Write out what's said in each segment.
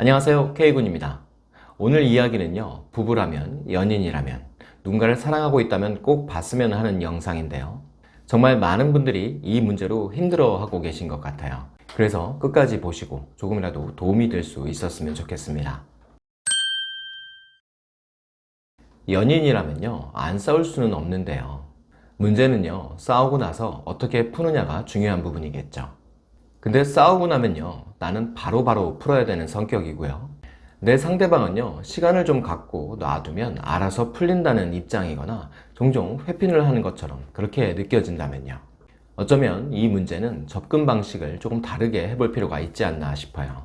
안녕하세요 K군입니다. 오늘 이야기는요 부부라면 연인이라면 누군가를 사랑하고 있다면 꼭 봤으면 하는 영상인데요. 정말 많은 분들이 이 문제로 힘들어하고 계신 것 같아요. 그래서 끝까지 보시고 조금이라도 도움이 될 수 있었으면 좋겠습니다. 연인이라면요 안 싸울 수는 없는데요. 문제는요 싸우고 나서 어떻게 푸느냐가 중요한 부분이겠죠. 근데 싸우고 나면요 나는 바로바로 바로 풀어야 되는 성격이고요. 내 상대방은요 시간을 좀 갖고 놔두면 알아서 풀린다는 입장이거나 종종 회핀을 하는 것처럼 그렇게 느껴진다면요. 어쩌면 이 문제는 접근 방식을 조금 다르게 해볼 필요가 있지 않나 싶어요.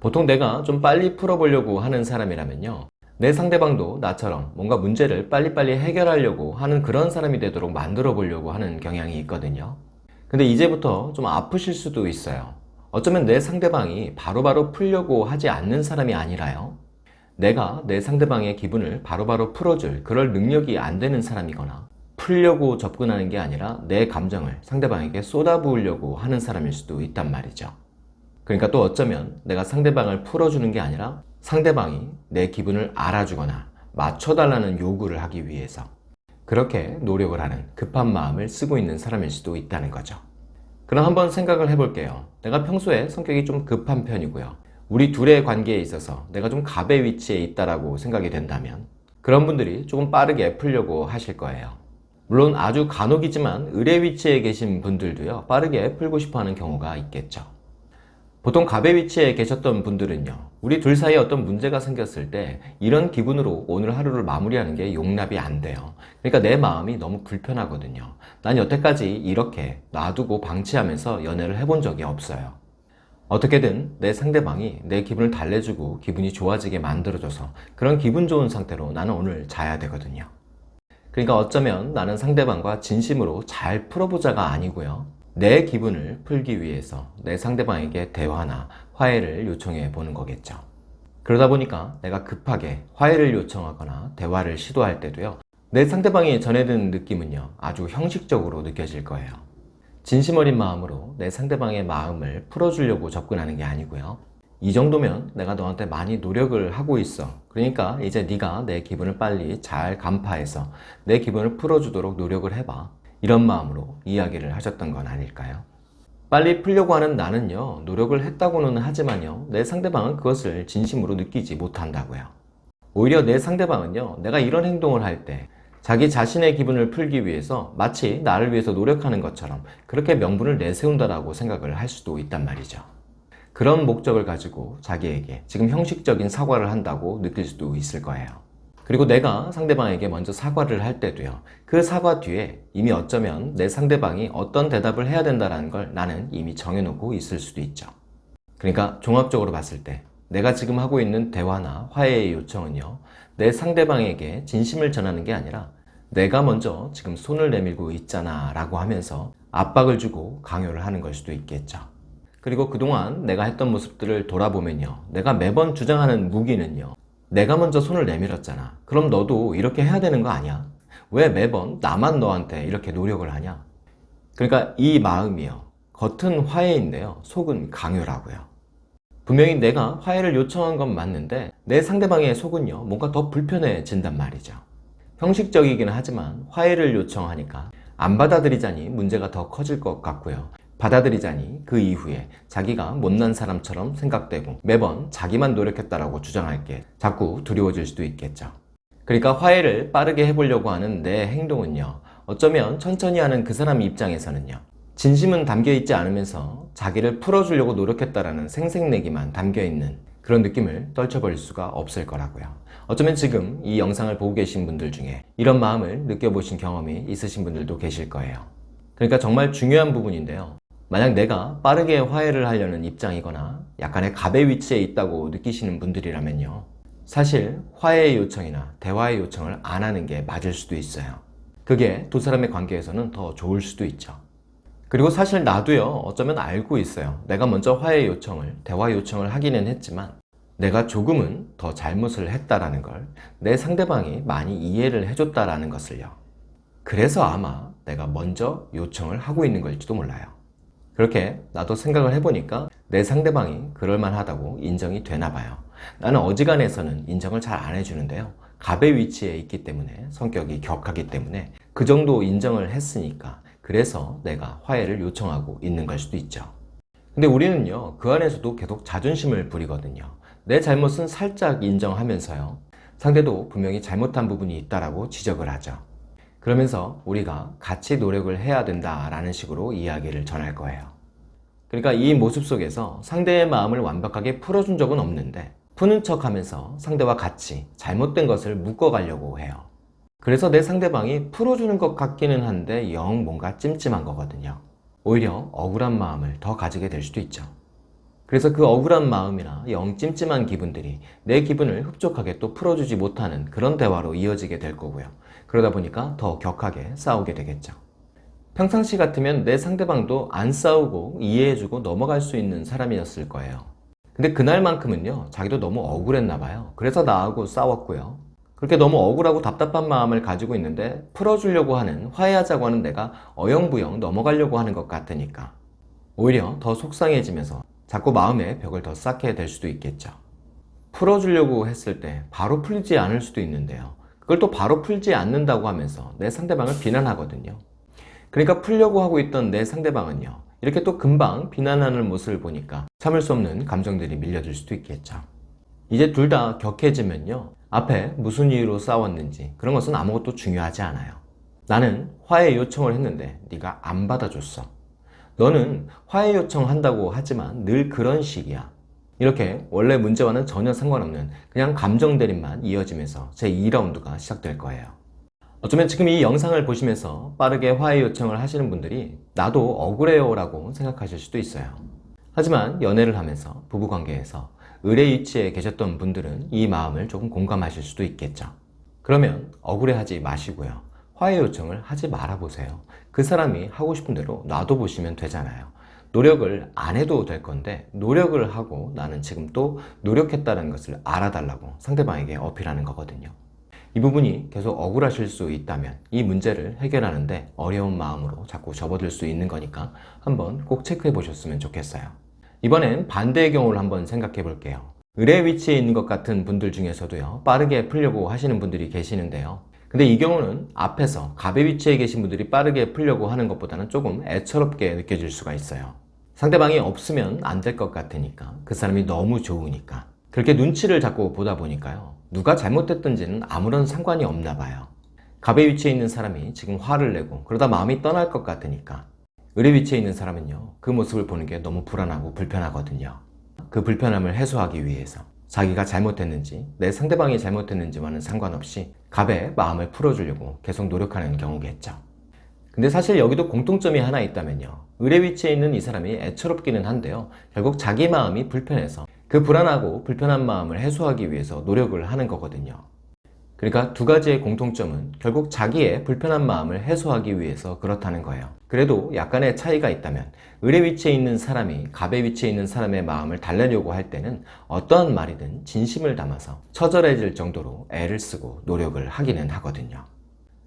보통 내가 좀 빨리 풀어보려고 하는 사람이라면요 내 상대방도 나처럼 뭔가 문제를 빨리빨리 해결하려고 하는 그런 사람이 되도록 만들어 보려고 하는 경향이 있거든요. 근데 이제부터 좀 아프실 수도 있어요 어쩌면 내 상대방이 바로바로 바로 풀려고 하지 않는 사람이 아니라요. 내가 내 상대방의 기분을 바로바로 바로 풀어줄 그럴 능력이 안 되는 사람이거나 풀려고 접근하는 게 아니라 내 감정을 상대방에게 쏟아부으려고 하는 사람일 수도 있단 말이죠. 그러니까 또 어쩌면 내가 상대방을 풀어주는 게 아니라 상대방이 내 기분을 알아주거나 맞춰달라는 요구를 하기 위해서 그렇게 노력을 하는 급한 마음을 쓰고 있는 사람일 수도 있다는 거죠 그럼 한번 생각을 해볼게요. 내가 평소에 성격이 좀 급한 편이고요. 우리 둘의 관계에 있어서 내가 좀 갑의 위치에 있다라고 생각이 된다면 그런 분들이 조금 빠르게 풀려고 하실 거예요. 물론 아주 간혹이지만 의뢰 위치에 계신 분들도요 빠르게 풀고 싶어 하는 경우가 있겠죠 보통 갑의 위치에 계셨던 분들은요 우리 둘 사이에 어떤 문제가 생겼을 때 이런 기분으로 오늘 하루를 마무리하는 게 용납이 안 돼요. 그러니까 내 마음이 너무 불편하거든요. 난 여태까지 이렇게 놔두고 방치하면서 연애를 해본 적이 없어요. 어떻게든 내 상대방이 내 기분을 달래주고 기분이 좋아지게 만들어줘서 그런 기분 좋은 상태로 나는 오늘 자야 되거든요. 그러니까 어쩌면 나는 상대방과 진심으로 잘 풀어보자가 아니고요 내 기분을 풀기 위해서 내 상대방에게 대화나 화해를 요청해 보는 거겠죠. 그러다 보니까 내가 급하게 화해를 요청하거나 대화를 시도할 때도요 내 상대방이 전해든 느낌은요 아주 형식적으로 느껴질 거예요. 진심 어린 마음으로 내 상대방의 마음을 풀어주려고 접근하는 게 아니고요. 이 정도면 내가 너한테 많이 노력을 하고 있어. 그러니까 이제 네가 내 기분을 빨리 잘 간파해서 내 기분을 풀어주도록 노력을 해봐 이런 마음으로 이야기를 하셨던 건 아닐까요? 빨리 풀려고 하는 나는요 노력을 했다고는 하지만요 내 상대방은 그것을 진심으로 느끼지 못한다고요. 오히려 내 상대방은요 내가 이런 행동을 할 때 자기 자신의 기분을 풀기 위해서 마치 나를 위해서 노력하는 것처럼 그렇게 명분을 내세운다라고 생각을 할 수도 있단 말이죠. 그런 목적을 가지고 자기에게 지금 형식적인 사과를 한다고 느낄 수도 있을 거예요 그리고 내가 상대방에게 먼저 사과를 할 때도요 그 사과 뒤에 이미 어쩌면 내 상대방이 어떤 대답을 해야 된다는 걸 나는 이미 정해놓고 있을 수도 있죠. 그러니까 종합적으로 봤을 때 내가 지금 하고 있는 대화나 화해의 요청은요 내 상대방에게 진심을 전하는 게 아니라 내가 먼저 지금 손을 내밀고 있잖아 라고 하면서 압박을 주고 강요를 하는 걸 수도 있겠죠. 그리고 그동안 내가 했던 모습들을 돌아보면요 내가 매번 주장하는 무기는요 내가 먼저 손을 내밀었잖아. 그럼 너도 이렇게 해야 되는 거 아니야? 왜 매번 나만 너한테 이렇게 노력을 하냐? 그러니까 이 마음이요. 겉은 화해인데요. 속은 강요라고요. 분명히 내가 화해를 요청한 건 맞는데 내 상대방의 속은요 뭔가 더 불편해진단 말이죠. 형식적이기는 하지만 화해를 요청하니까 안 받아들이자니 문제가 더 커질 것 같고요 받아들이자니 그 이후에 자기가 못난 사람처럼 생각되고 매번 자기만 노력했다라고 주장할 게 자꾸 두려워질 수도 있겠죠. 그러니까 화해를 빠르게 해보려고 하는 내 행동은요. 어쩌면 천천히 하는 그 사람 입장에서는요. 진심은 담겨있지 않으면서 자기를 풀어주려고 노력했다라는 생색내기만 담겨있는 그런 느낌을 떨쳐버릴 수가 없을 거라고요. 어쩌면 지금 이 영상을 보고 계신 분들 중에 이런 마음을 느껴보신 경험이 있으신 분들도 계실 거예요. 그러니까 정말 중요한 부분인데요. 만약 내가 빠르게 화해를 하려는 입장이거나 약간의 갑의 위치에 있다고 느끼시는 분들이라면요. 사실 화해의 요청이나 대화의 요청을 안 하는 게 맞을 수도 있어요. 그게 두 사람의 관계에서는 더 좋을 수도 있죠. 그리고 사실 나도요 어쩌면 알고 있어요. 내가 먼저 화해 요청을 대화 요청을 하기는 했지만 내가 조금은 더 잘못을 했다라는 걸 내 상대방이 많이 이해를 해줬다라는 것을요. 그래서 아마 내가 먼저 요청을 하고 있는 걸지도 몰라요 그렇게 나도 생각을 해보니까 내 상대방이 그럴만하다고 인정이 되나 봐요. 나는 어지간해서는 인정을 잘 안 해주는데요. 갑의 위치에 있기 때문에 성격이 격하기 때문에 그 정도 인정을 했으니까 그래서 내가 화해를 요청하고 있는 걸 수도 있죠. 근데 우리는요 그 안에서도 계속 자존심을 부리거든요. 내 잘못은 살짝 인정하면서요. 상대도 분명히 잘못한 부분이 있다라고 지적을 하죠. 그러면서 우리가 같이 노력을 해야 된다라는 식으로 이야기를 전할 거예요. 그러니까 이 모습 속에서 상대의 마음을 완벽하게 풀어준 적은 없는데 푸는 척 하면서 상대와 같이 잘못된 것을 묶어가려고 해요. 그래서 내 상대방이 풀어주는 것 같기는 한데 영 뭔가 찜찜한 거거든요. 오히려 억울한 마음을 더 가지게 될 수도 있죠. 그래서 그 억울한 마음이나 영 찜찜한 기분들이 내 기분을 흡족하게 또 풀어주지 못하는 그런 대화로 이어지게 될 거고요. 그러다 보니까 더 격하게 싸우게 되겠죠. 평상시 같으면 내 상대방도 안 싸우고 이해해주고 넘어갈 수 있는 사람이었을 거예요. 근데 그날만큼은요, 자기도 너무 억울했나 봐요. 그래서 나하고 싸웠고요. 그렇게 너무 억울하고 답답한 마음을 가지고 있는데 풀어주려고 하는, 화해하자고 하는 내가 어영부영 넘어가려고 하는 것 같으니까 오히려 더 속상해지면서 자꾸 마음에 벽을 더 쌓게 될 수도 있겠죠. 풀어주려고 했을 때 바로 풀리지 않을 수도 있는데요. 그걸 또 바로 풀지 않는다고 하면서 내 상대방을 비난하거든요. 그러니까 풀려고 하고 있던 내 상대방은요. 이렇게 또 금방 비난하는 모습을 보니까 참을 수 없는 감정들이 밀려들 수도 있겠죠. 이제 둘 다 격해지면요. 앞에 무슨 이유로 싸웠는지 그런 것은 아무것도 중요하지 않아요. 나는 화해 요청을 했는데 네가 안 받아줬어. 너는 화해 요청한다고 하지만 늘 그런 식이야. 이렇게 원래 문제와는 전혀 상관없는 그냥 감정 대립만 이어지면서 제2라운드가 시작될 거예요. 어쩌면 지금 이 영상을 보시면서 빠르게 화해 요청을 하시는 분들이 나도 억울해요 라고 생각하실 수도 있어요. 하지만 연애를 하면서 부부관계에서 의뢰 위치에 계셨던 분들은 이 마음을 조금 공감하실 수도 있겠죠. 그러면 억울해하지 마시고요. 화해 요청을 하지 말아보세요. 그 사람이 하고 싶은 대로 놔둬보시면 되잖아요. 노력을 안 해도 될 건데 노력을 하고 나는 지금 또 노력했다는 것을 알아달라고 상대방에게 어필하는 거거든요. 이 부분이 계속 억울하실 수 있다면 이 문제를 해결하는데 어려운 마음으로 자꾸 접어들 수 있는 거니까 한번 꼭 체크해 보셨으면 좋겠어요. 이번엔 반대의 경우를 한번 생각해 볼게요. 의뢰 위치에 있는 것 같은 분들 중에서도요 빠르게 풀려고 하시는 분들이 계시는데요 근데 이 경우는 앞에서 갑의 위치에 계신 분들이 빠르게 풀려고 하는 것보다는 조금 애처롭게 느껴질 수가 있어요 상대방이 없으면 안 될 것 같으니까. 그 사람이 너무 좋으니까. 그렇게 눈치를 자꾸 보다 보니까요. 누가 잘못했던지는 아무런 상관이 없나 봐요. 갑의 위치에 있는 사람이 지금 화를 내고 그러다 마음이 떠날 것 같으니까. 의뢰 위치에 있는 사람은요 그 모습을 보는 게 너무 불안하고 불편하거든요. 그 불편함을 해소하기 위해서 자기가 잘못했는지 내 상대방이 잘못했는지와는 상관없이 갑의 마음을 풀어주려고 계속 노력하는 경우겠죠. 근데 사실 여기도 공통점이 하나 있다면요 의뢰 위치에 있는 이 사람이 애처롭기는 한데요. 결국 자기 마음이 불편해서 그 불안하고 불편한 마음을 해소하기 위해서 노력을 하는 거거든요. 그러니까 두 가지의 공통점은 결국 자기의 불편한 마음을 해소하기 위해서 그렇다는 거예요. 그래도 약간의 차이가 있다면 의뢰 위치에 있는 사람이 갑의 위치에 있는 사람의 마음을 달래려고 할 때는 어떠한 말이든 진심을 담아서 처절해질 정도로 애를 쓰고 노력을 하기는 하거든요.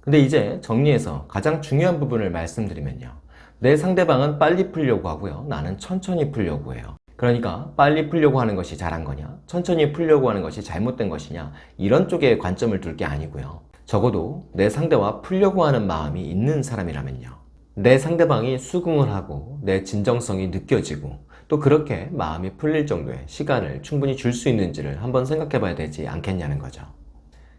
근데 이제 정리해서 가장 중요한 부분을 말씀드리면요 내 상대방은 빨리 풀려고 하고요. 나는 천천히 풀려고 해요. 그러니까 빨리 풀려고 하는 것이 잘한 거냐? 천천히 풀려고 하는 것이 잘못된 것이냐? 이런 쪽에 관점을 둘 게 아니고요. 적어도 내 상대와 풀려고 하는 마음이 있는 사람이라면요. 내 상대방이 수긍을 하고 내 진정성이 느껴지고 또 그렇게 마음이 풀릴 정도의 시간을 충분히 줄 수 있는지를 한번 생각해 봐야 되지 않겠냐는 거죠.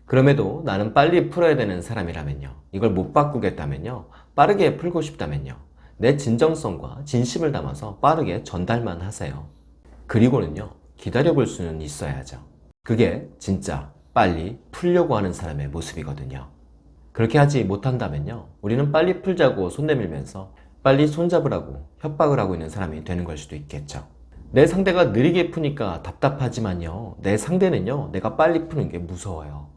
그럼에도 나는 빨리 풀어야 되는 사람이라면요. 이걸 못 바꾸겠다면요. 빠르게 풀고 싶다면요 내 진정성과 진심을 담아서 빠르게 전달만 하세요. 그리고는요 기다려 볼 수는 있어야죠. 그게 진짜 빨리 풀려고 하는 사람의 모습이거든요. 그렇게 하지 못한다면요 우리는 빨리 풀자고 손 내밀면서 빨리 손잡으라고 협박을 하고 있는 사람이 되는 걸 수도 있겠죠. 내 상대가 느리게 푸니까 답답하지만요 내 상대는요 내가 빨리 푸는 게 무서워요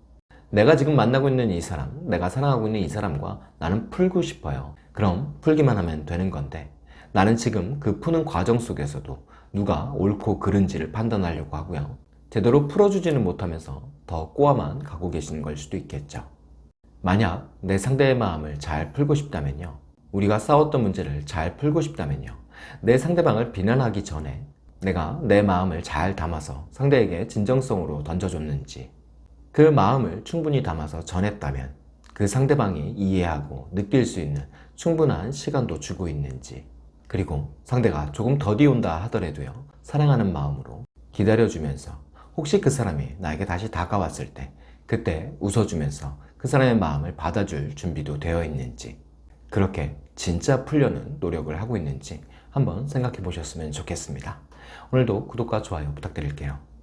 내가 지금 만나고 있는 이 사람 내가 사랑하고 있는 이 사람과 나는 풀고 싶어요. 그럼 풀기만 하면 되는 건데 나는 지금 그 푸는 과정 속에서도 누가 옳고 그른지를 판단하려고 하고요. 제대로 풀어주지는 못하면서 더 꼬아만 가고 계시는 걸 수도 있겠죠. 만약 내 상대의 마음을 잘 풀고 싶다면요. 우리가 싸웠던 문제를 잘 풀고 싶다면요. 내 상대방을 비난하기 전에 내가 내 마음을 잘 담아서 상대에게 진정성으로 던져줬는지 그 마음을 충분히 담아서 전했다면 그 상대방이 이해하고 느낄 수 있는 충분한 시간도 주고 있는지 그리고 상대가 조금 더디 온다 하더라도요 사랑하는 마음으로 기다려주면서 혹시 그 사람이 나에게 다시 다가왔을 때 그때 웃어주면서 그 사람의 마음을 받아줄 준비도 되어 있는지 그렇게 진짜 풀려는 노력을 하고 있는지 한번 생각해 보셨으면 좋겠습니다. 오늘도 구독과 좋아요 부탁드릴게요.